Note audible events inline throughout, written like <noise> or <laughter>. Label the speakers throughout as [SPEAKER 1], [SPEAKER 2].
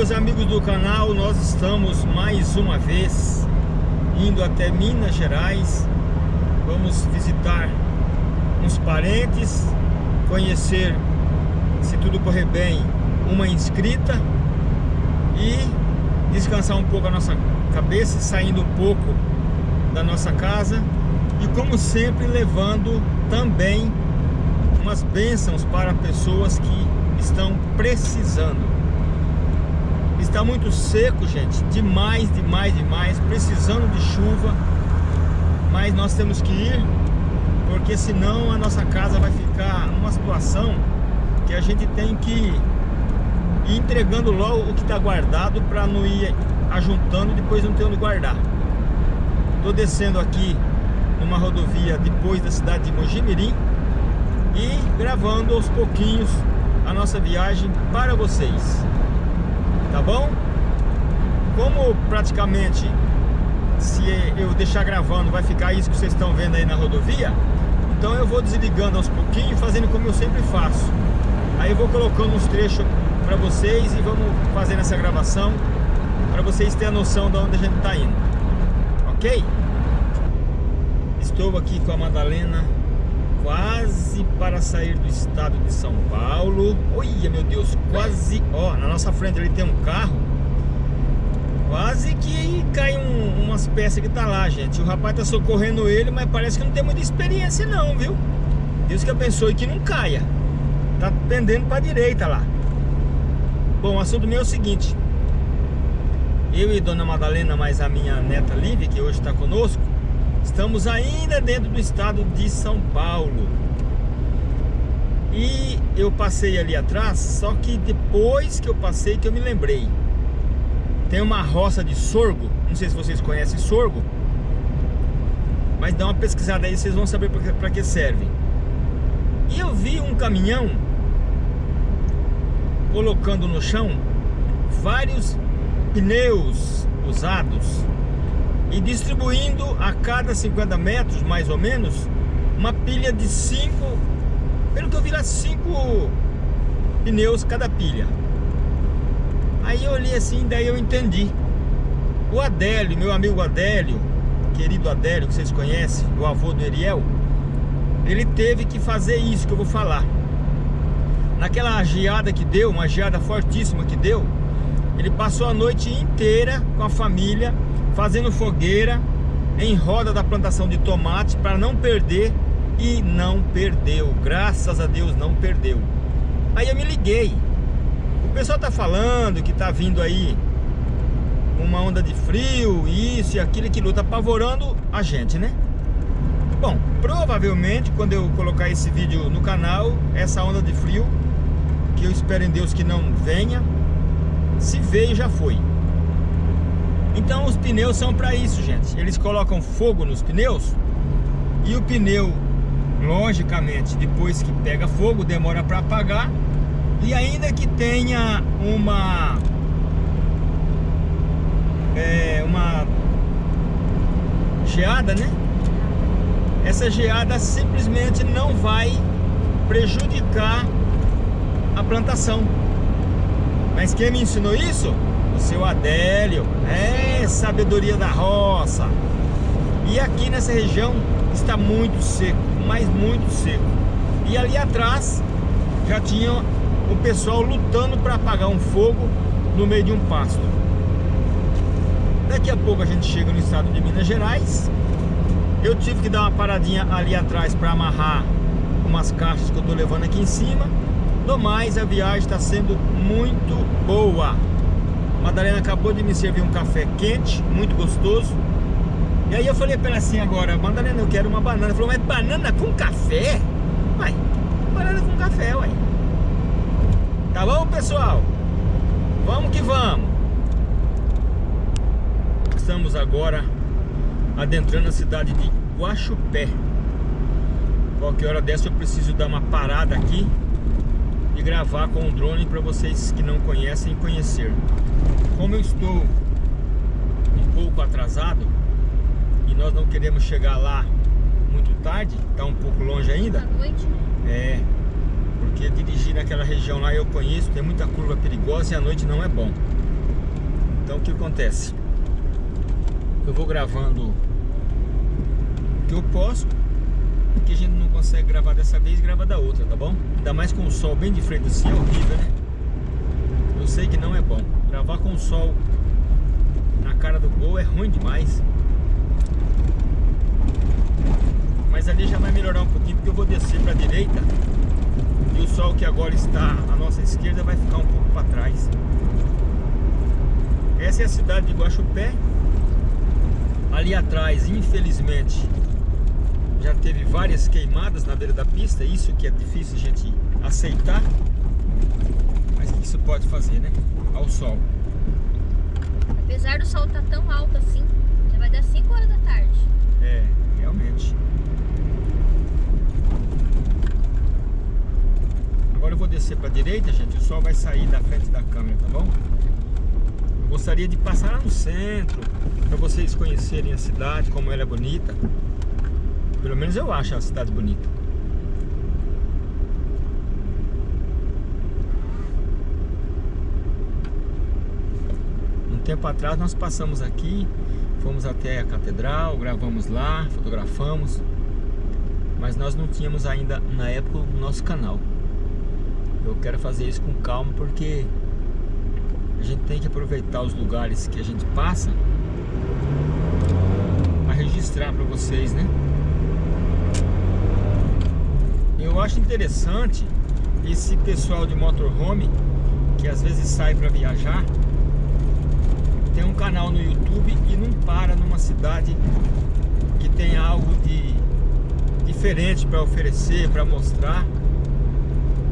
[SPEAKER 1] do canal, nós estamos mais uma vez indo até Minas Gerais. Vamos visitar uns parentes, conhecer, se tudo correr bem, uma inscrita e descansar um pouco a nossa cabeça, saindo um pouco da nossa casa e como sempre levando também umas bênçãos para pessoas que estão precisando. Está muito seco, gente, demais, demais, demais, precisando de chuva, mas nós temos que ir, porque senão a nossa casa vai ficar numa situação que a gente tem que ir entregando logo o que está guardado para não ir ajuntando e depois não ter onde guardar. Estou descendo aqui numa rodovia depois da cidade de Mojimirim e gravando aos pouquinhos a nossa viagem para vocês. Tá bom? Como praticamente se eu deixar gravando vai ficar isso que vocês estão vendo aí na rodovia, então eu vou desligando aos pouquinhos, fazendo como eu sempre faço. Aí eu vou colocando uns trechos para vocês e vamos fazendo essa gravação para vocês terem a noção de onde a gente está indo. Ok? Estou aqui com a Madalena quase para sair do estado de São Paulo. Olha, meu Deus, quase, ó, na nossa frente ali tem um carro. Quase que cai um, umas peças que tá lá, gente. O rapaz tá socorrendo ele, mas parece que não tem muita experiência não, viu? Deus que abençoe que não caia. Tá pendendo para direita lá. Bom, o assunto meu é o seguinte. Eu e Dona Madalena, mais a minha neta Lívia, que hoje está conosco, Estamos ainda dentro do estado de São Paulo. E eu passei ali atrás Só que depois que eu passei que eu me lembrei. Tem uma roça de sorgo Não sei se vocês conhecem sorgo Mas dá uma pesquisada aí Vocês vão saber para que serve. E eu vi um caminhão Colocando no chão Vários pneus usados e distribuindo a cada 50 metros, mais ou menos, uma pilha de 5, pelo que eu vi lá, 5 pneus cada pilha. Aí eu olhei assim, daí eu entendi. O Adélio, meu amigo Adélio, querido Adélio, que vocês conhecem, o avô do Eriel, ele teve que fazer isso que eu vou falar. Naquela geada que deu, uma geada fortíssima que deu, ele passou a noite inteira com a família fazendo fogueira em roda da plantação de tomate para não perder e não perdeu, graças a Deus não perdeu. Aí eu me liguei. O pessoal tá falando que tá vindo aí uma onda de frio, isso e aquilo que luta apavorando a gente, né? Bom, provavelmente quando eu colocar esse vídeo no canal, essa onda de frio, que eu espero em Deus que não venha, se veio já foi. Então os pneus são para isso, gente. Eles colocam fogo nos pneus e o pneu, logicamente, depois que pega fogo, demora para apagar. E ainda que tenha uma é, uma geada, né? Essa geada simplesmente não vai prejudicar a plantação. Mas quem me ensinou isso? Seu Adélio. É, sabedoria da roça. E aqui nessa região está muito seco, mas muito seco. E ali atrás já tinha o pessoal lutando para apagar um fogo no meio de um pasto. Daqui a pouco a gente chega no estado de Minas Gerais. Eu tive que dar uma paradinha ali atrás para amarrar umas caixas que eu estou levando aqui em cima. Do mais, a viagem está sendo muito boa. Madalena acabou de me servir um café quente, muito gostoso. E aí eu falei pra ela assim agora, Madalena, eu quero uma banana. Ela falou, mas banana com café? Uai, banana com café, uai. Tá bom, pessoal? Vamos que vamos. Estamos agora adentrando a cidade de Guaxupé. Qualquer hora dessa eu preciso dar uma parada aqui e gravar com o drone para vocês que não conhecem conhecer. Como eu estou um pouco atrasado e nós não queremos chegar lá muito tarde, está um pouco longe ainda.
[SPEAKER 2] noite?
[SPEAKER 1] É, porque dirigir naquela região lá eu conheço, tem muita curva perigosa e a noite não é bom. Então o que acontece? Eu vou gravando o que eu posso O que a gente não consegue gravar dessa vez, grava da outra, tá bom? Ainda mais com o sol bem de frente assim, é horrível, né? Sei que não é bom Gravar com o sol na cara do gol é ruim demais Mas ali já vai melhorar um pouquinho Porque eu vou descer pra direita E o sol que agora está à nossa esquerda vai ficar um pouco para trás essa é a cidade de Guaxupé. Ali atrás, infelizmente, já teve várias queimadas na beira da pista. Isso que é difícil a gente aceitar. Isso pode fazer, né? Ao sol.
[SPEAKER 2] Apesar do sol estar tá tão alto assim, já vai dar 5 horas da tarde.
[SPEAKER 1] É, realmente. Agora eu vou descer para a direita, gente. O sol vai sair da frente da câmera, tá bom? Gostaria de passar lá no centro Para vocês conhecerem a cidade, como ela é bonita Pelo menos eu acho a cidade bonita tempo atrás nós passamos aqui Fomos até a catedral, gravamos lá, fotografamos Mas nós não tínhamos ainda, na época, o nosso canal Eu quero fazer isso com calma porque a gente tem que aproveitar os lugares que a gente passa para registrar para vocês, né? Eu acho interessante esse pessoal de motorhome que às vezes sai para viajar tem um canal no YouTube e não para numa cidade que tem algo de diferente para oferecer, para mostrar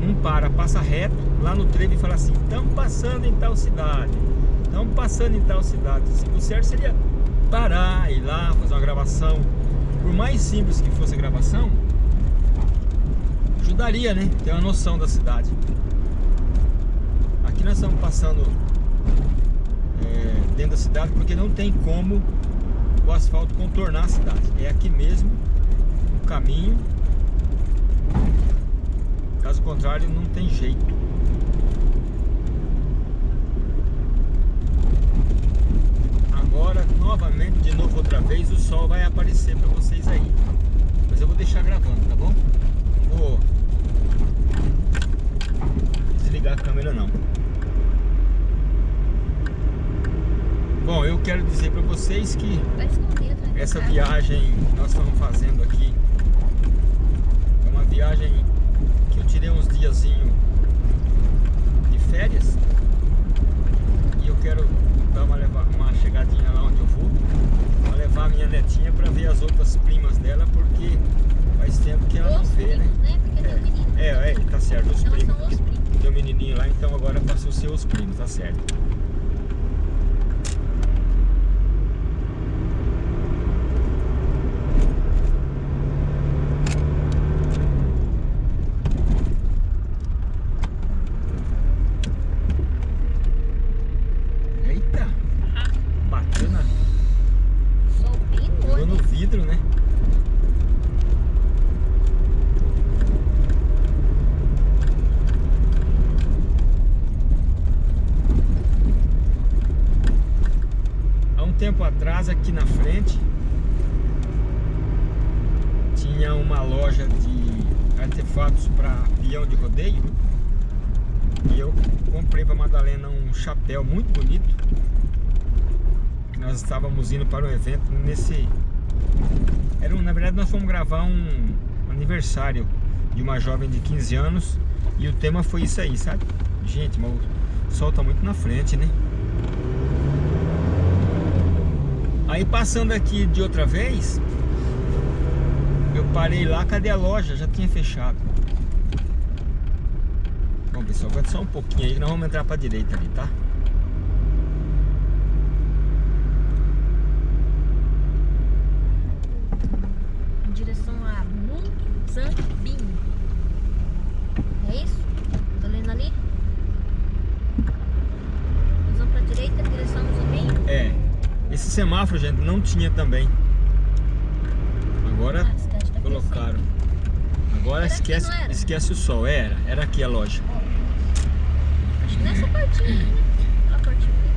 [SPEAKER 1] não para, passa reto lá no trevo e fala assim, estamos passando em tal cidade, estamos passando em tal cidade. O certo seria parar, ir lá, fazer uma gravação. Por mais simples que fosse a gravação, ajudaria, né? Ter uma noção da cidade. Aqui nós estamos passando é, dentro da cidade porque não tem como o asfalto contornar a cidade. É aqui mesmo o caminho Caso contrário, não tem jeito. Agora, novamente, de novo outra vez, o sol vai aparecer para vocês aí. Mas eu vou deixar gravando, tá bom? Não vou desligar a câmera não. Bom, eu quero dizer para vocês que essa viagem que nós estamos fazendo aqui é uma viagem que eu tirei uns diazinho de férias e eu quero dar uma, levar, uma chegadinha lá onde eu vou para levar a minha netinha para ver as outras primas dela porque faz tempo que ela
[SPEAKER 2] os
[SPEAKER 1] não vê, né?
[SPEAKER 2] primos, né? Porque
[SPEAKER 1] é, é, é, tá certo, os
[SPEAKER 2] Então
[SPEAKER 1] primos. Tem um menininho lá, então agora passou a ser os primos, tá certo. Eita! Bateu na,
[SPEAKER 2] Sol bem
[SPEAKER 1] pegou no
[SPEAKER 2] gordo.
[SPEAKER 1] vidro, né? Há um tempo atrás, aqui na frente, tinha uma loja de artefatos para peão de rodeio. E eu comprei para Madalena um chapéu muito bonito. Nós estávamos indo para um evento nesse... Era um, na verdade nós fomos gravar um aniversário de uma jovem de 15 anos E o tema foi isso aí, sabe? Gente, mas o sol tá muito na frente, né? Aí passando aqui de outra vez Eu parei lá, cadê a loja? Já tinha fechado Bom pessoal, aguenta só um pouquinho aí que nós vamos entrar pra direita ali, tá?
[SPEAKER 2] Em direção a Muzambinho. É isso? Tô lendo ali? Nós vamos pra direita, direção a.
[SPEAKER 1] É, esse semáforo, gente, não tinha também caro. Agora esquece, esquece o sol. Era, era aqui é a loja.
[SPEAKER 2] Acho que nessa partinha, né?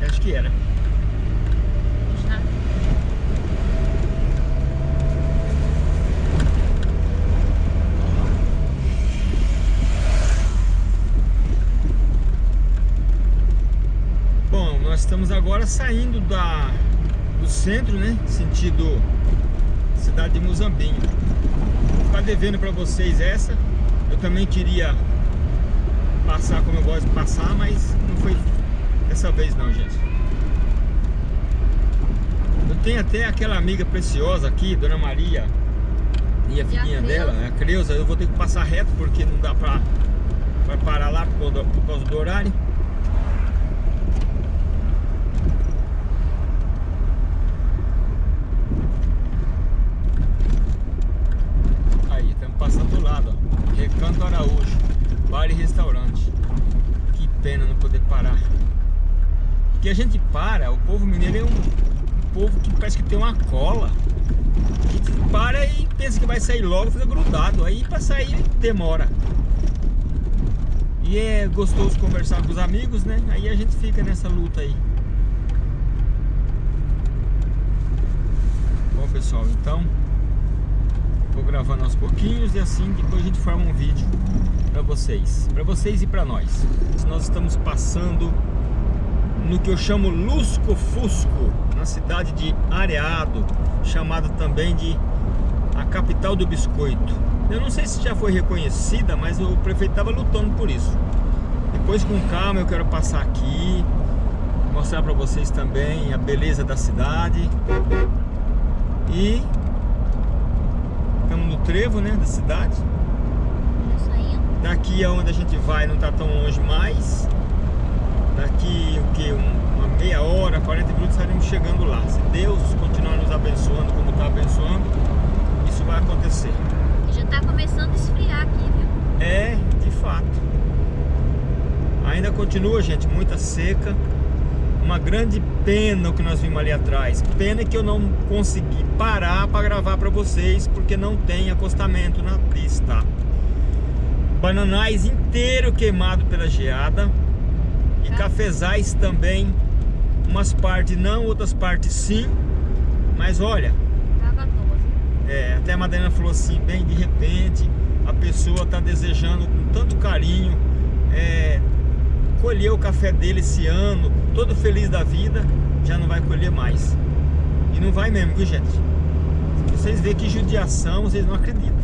[SPEAKER 1] Acho que era. Bom, nós estamos agora saindo da, do centro, né? Sentido cidade de Muzambinho. Ficar devendo para vocês essa. Eu também queria passar como eu gosto de passar, mas não foi dessa vez não, gente. Eu tenho até aquela amiga preciosa aqui, Dona Maria, e a filhinha dela, a Creuza, eu vou ter que passar reto porque não dá pra parar lá por causa do horário. Aí, estamos passando do lado, ó. Recanto Araújo, bar e restaurante. Que pena não poder parar. Porque a gente para, o povo mineiro é um, um povo que parece que tem uma cola para e pensa que vai sair logo, fica grudado. Aí para sair demora. E é gostoso conversar com os amigos, né? Aí a gente fica nessa luta aí. Bom pessoal, então vou gravando aos pouquinhos e assim depois a gente forma um vídeo para vocês, para vocês e para nós. Nós estamos passando no que eu chamo Lusco Fusco, na cidade de Areado, chamada também de a capital do biscoito. Eu não sei se já foi reconhecida, mas o prefeito estava lutando por isso. Depois com calma eu quero passar aqui, mostrar para vocês também a beleza da cidade. E estamos no trevo, né, da cidade. Daqui aonde a gente vai não está tão longe mais. Daqui o que? Uma meia hora, 40 minutos estaremos chegando lá. Se Deus continuar nos abençoando como está abençoando, isso vai acontecer.
[SPEAKER 2] Já está começando a esfriar aqui, viu?
[SPEAKER 1] É, de fato. Ainda continua, gente, muita seca. Uma grande pena o que nós vimos ali atrás. Pena que eu não consegui parar para gravar para vocês, porque não tem acostamento na pista. Bananais inteiro queimado pela geada. E cafezais também, umas partes não, outras partes sim, mas olha, é, até a Madalena falou assim, bem de repente a pessoa está desejando com tanto carinho é, colher o café dele esse ano, todo feliz da vida, já não vai colher mais. E não vai mesmo, viu gente? Vocês verem que judiação, vocês não acreditam.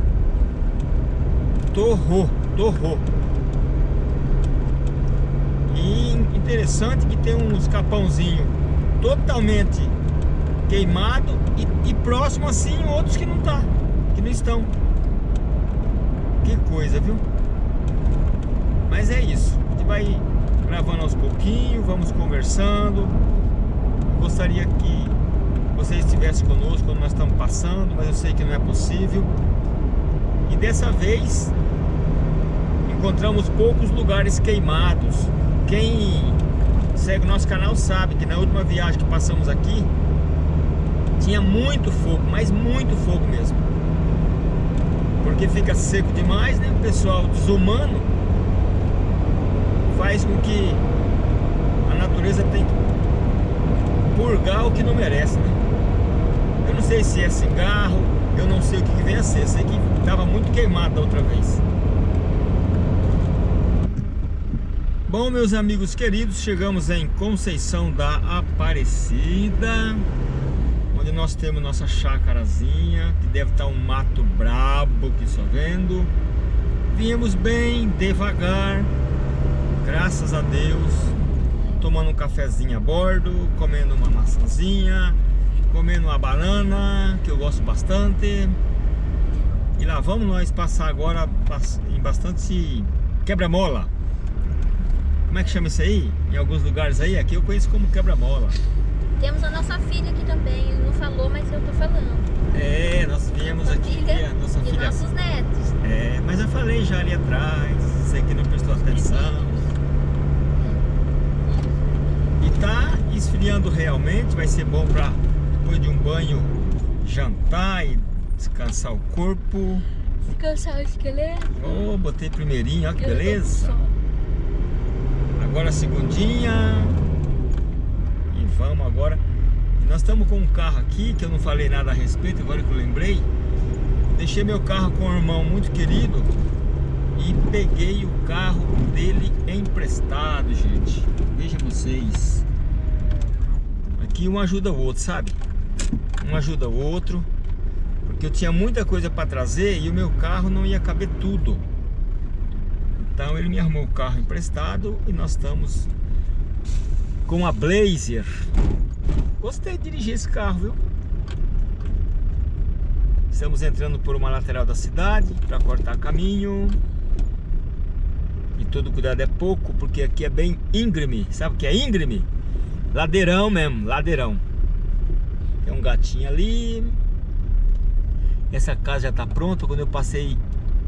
[SPEAKER 1] Torrou, torrou. E interessante que tem uns capãozinho totalmente queimado e, e, próximo assim outros que não tá, que não estão. Que coisa, viu? Mas é isso. A gente vai gravando aos pouquinhos, vamos conversando. Gostaria que vocês estivessem conosco quando nós estamos passando, mas eu sei que não é possível. E dessa vez encontramos poucos lugares queimados quem segue o nosso canal sabe que na última viagem que passamos aqui tinha muito fogo, mas muito fogo mesmo. Porque fica seco demais, né? O pessoal desumano faz com que a natureza tem que purgar o que não merece, né? Eu não sei se é cigarro, eu não sei o que vem a ser. Sei que estava muito queimado da outra vez. Bom, meus amigos queridos, chegamos em Conceição da Aparecida Onde nós temos nossa chácarazinha Que deve estar um mato brabo que só vendo Viemos bem, devagar Graças a Deus Tomando um cafezinho a bordo Comendo uma maçãzinha Comendo uma banana Que eu gosto bastante E lá vamos nós passar agora Em bastante quebra-mola como é que chama isso aí? Em alguns lugares aí, aqui eu conheço como quebra-mola.
[SPEAKER 2] Temos a nossa filha aqui também, ele não falou, mas eu tô falando.
[SPEAKER 1] É, nós viemos
[SPEAKER 2] nossa
[SPEAKER 1] aqui
[SPEAKER 2] filha
[SPEAKER 1] a nossa
[SPEAKER 2] e
[SPEAKER 1] filha.
[SPEAKER 2] nossos netos.
[SPEAKER 1] É, mas eu falei já ali atrás, você que não prestou atenção. E esfriando realmente, vai ser bom pra depois de um banho jantar e descansar o corpo.
[SPEAKER 2] Descansar o esqueleto.
[SPEAKER 1] Oh, botei primeirinho, olha que beleza. Agora a segundinha E vamos agora E Nós estamos com um carro aqui Que eu não falei nada a respeito Agora que eu lembrei Deixei meu carro com um irmão muito querido E peguei o carro dele emprestado, gente Veja vocês que um ajuda o outro, sabe? Um ajuda o outro. Porque eu tinha muita coisa para trazer e o meu carro não ia caber tudo. Então ele me arrumou o carro emprestado e nós estamos com a Blazer. Gostei de dirigir esse carro, viu? Estamos entrando por uma lateral da cidade para cortar caminho. E todo cuidado é pouco, porque aqui é bem íngreme. Sabe o que é íngreme? Ladeirão mesmo, ladeirão. Tem um gatinho ali. Essa casa já está pronta. Quando eu passei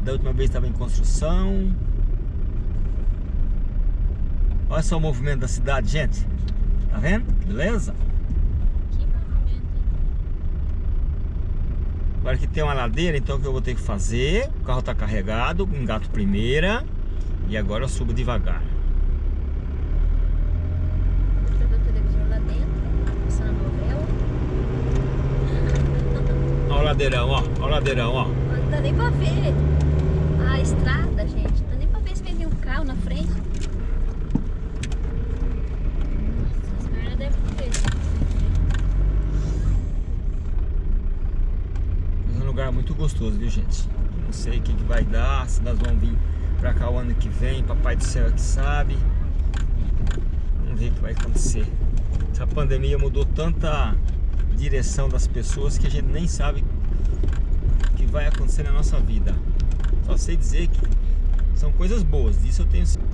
[SPEAKER 1] da última vez estava em construção. Olha só o movimento da cidade, gente. Tá vendo? Beleza? Agora que tem uma ladeira, então o que eu vou ter que fazer? O carro está carregado, engato primeira. E agora eu subo devagar.
[SPEAKER 2] Vou ver o televisor lá dentro, passando a novela.
[SPEAKER 1] Olha o ladeirão, ó. Olha o ladeirão, ó.
[SPEAKER 2] Não dá nem pra ver a estrada, gente. Não dá nem pra ver se vem um carro na frente. Nossa, as pernas devem.
[SPEAKER 1] É um lugar muito gostoso, viu, gente? Não sei o que, que vai dar, se nós vamos vir pra cá o ano que vem, papai do céu é que sabe. Vamos ver o que vai acontecer. Essa pandemia mudou tanta direção das pessoas que a gente nem sabe vai acontecer na nossa vida. Só sei dizer que são coisas boas, disso eu tenho certeza.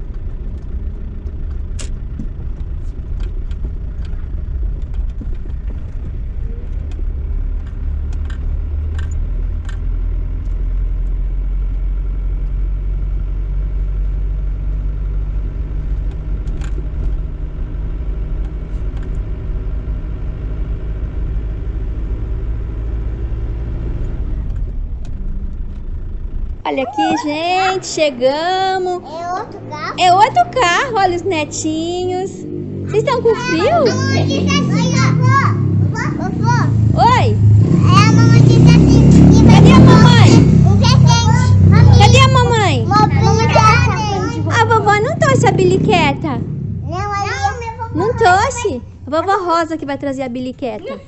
[SPEAKER 3] Olha aqui, gente, chegamos.
[SPEAKER 4] É outro carro?
[SPEAKER 3] É outro carro, olha os netinhos. Vocês estão com frio?
[SPEAKER 4] Mamãe assim, ó. Vovô,
[SPEAKER 3] Oi,
[SPEAKER 4] é a mamãe assim.
[SPEAKER 3] cadê a mamãe?
[SPEAKER 4] Um presente.
[SPEAKER 3] Cadê a mamãe?
[SPEAKER 4] Brincadeira.
[SPEAKER 3] A vovó não trouxe a biliqueta.
[SPEAKER 4] Não, ali.
[SPEAKER 3] Não trouxe? A vovó Rosa que vai trazer a biliqueta. <laughs>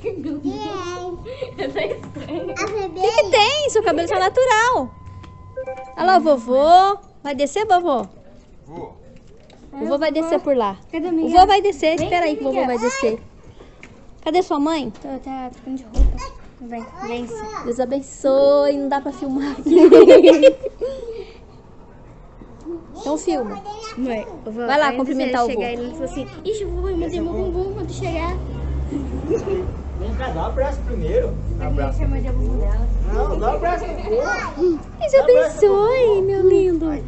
[SPEAKER 3] O que, que tem? Seu cabelo está natural. Olha lá o vovô. Vai descer, vovô?
[SPEAKER 1] Vou.
[SPEAKER 3] O vovô vai descer por lá.
[SPEAKER 4] Cadê
[SPEAKER 3] O vovô vai descer. Espera aí que o vovô vai descer. Cadê sua mãe?
[SPEAKER 4] Tô, tá trocando de roupa. Vem, vem.
[SPEAKER 3] Deus abençoe. Não dá pra filmar aqui. <laughs> Então filma.
[SPEAKER 4] Mãe,
[SPEAKER 3] Vai lá cumprimentar o vô.
[SPEAKER 4] chegar ele falou assim, ixi, vovô, eu mandei meu bumbum quando chegar. <laughs>
[SPEAKER 1] Vem cá, dá um abraço primeiro. Dá um abraço.
[SPEAKER 4] Chamou de bumbum dela.
[SPEAKER 1] Não, dá um abraço primeiro.
[SPEAKER 3] Deus abençoe, meu lindo.
[SPEAKER 4] Aí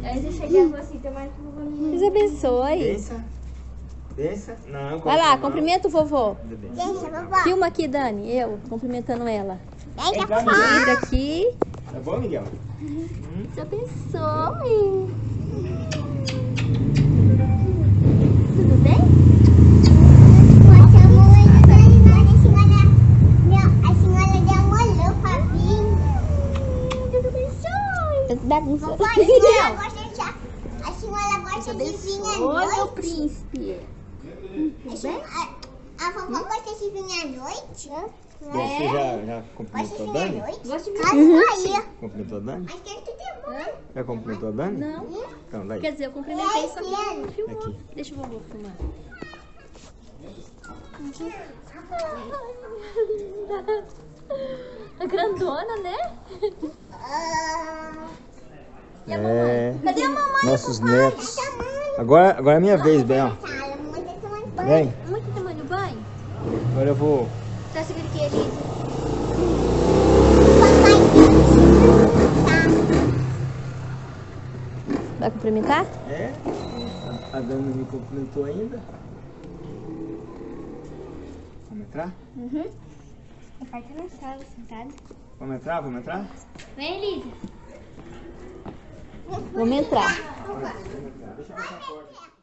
[SPEAKER 4] assim, tomara que o vovô não
[SPEAKER 3] Deus abençoe.
[SPEAKER 1] Pensa. Pensa. Não,
[SPEAKER 3] Vai lá,
[SPEAKER 1] não.
[SPEAKER 3] cumprimenta o vovô.
[SPEAKER 4] Deixa, vovó.
[SPEAKER 3] Filma aqui, Dani. Eu cumprimentando ela.
[SPEAKER 4] Deixa, vovó.
[SPEAKER 3] Aqui.
[SPEAKER 1] Tá bom, Miguel?
[SPEAKER 3] Deus abençoe.
[SPEAKER 4] Tudo bem? Nossa, a mamãe tá animada, a senhora... Não, a senhora demorou pra vir. Deus abençoe.
[SPEAKER 3] Bagunça.
[SPEAKER 4] Vovó, a senhora gosta de... A senhora gosta de vir à
[SPEAKER 3] Oi, meu
[SPEAKER 4] noite?
[SPEAKER 3] príncipe.
[SPEAKER 4] A, sen- a, a vovó gosta de vir à noite?
[SPEAKER 1] Você já, já
[SPEAKER 4] Gosta de
[SPEAKER 1] cumprimentou a Dani?
[SPEAKER 3] Gosto de
[SPEAKER 4] Caso aí.
[SPEAKER 1] Cumprimentou a Dani?
[SPEAKER 4] É é bom.
[SPEAKER 1] Já cumprimentou a Dani?
[SPEAKER 3] Não.
[SPEAKER 1] Então, daí.
[SPEAKER 3] Quer dizer, eu cumprimentei, só que não filmou.
[SPEAKER 1] Aqui.
[SPEAKER 3] Deixa o vovô filmar. <laughs> A grandona, né?
[SPEAKER 4] Ah,
[SPEAKER 3] E a mamãe? Cadê a mamãe?
[SPEAKER 1] Nossos netos. Agora, agora é minha vez,
[SPEAKER 4] tá, tá banho.
[SPEAKER 1] Vem.
[SPEAKER 3] Muito tamanho banho?
[SPEAKER 1] Agora eu vou.
[SPEAKER 3] Tá segura aqui, Elisa.
[SPEAKER 4] Papai,
[SPEAKER 3] Vai cumprimentar?
[SPEAKER 1] É? A Dani não me cumprimentou ainda. Vamos entrar?
[SPEAKER 4] papai tá na sala, sentado.
[SPEAKER 1] Vamos entrar? Vamos entrar?
[SPEAKER 4] Vem, Elisa.
[SPEAKER 3] Vamos entrar.
[SPEAKER 1] Vamos entrar. Deixa eu fechar a porta.